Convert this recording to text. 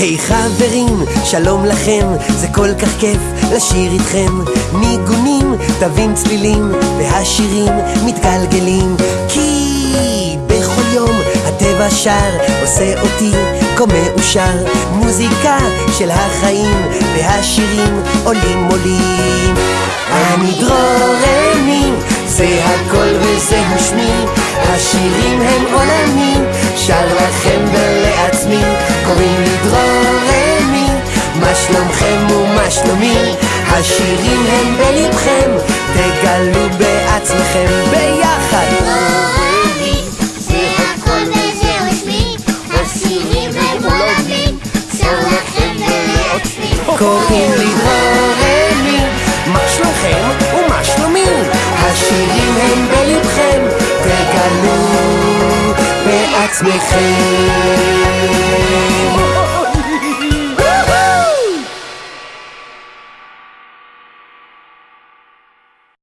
היי hey, חברים, שלום לכם, זה כל כך כיף לשיר איתכם. ניגונים, תווים צלילים, והשירים מתגלגלים. כי בכל יום הטבע שר, עושה אותי כה מאושר. מוזיקה של החיים, והשירים עולים עולים. אני דרורני, זה הכל וזהו שמי, השירים הם עולמי, שר לכם השירים הם בלבכם, תגלו בעצמכם ביחד. זה קוראים לי דרורני, מה שלומכם ומה שלומי, השירים הם בלבכם, תגלו בעצמכם.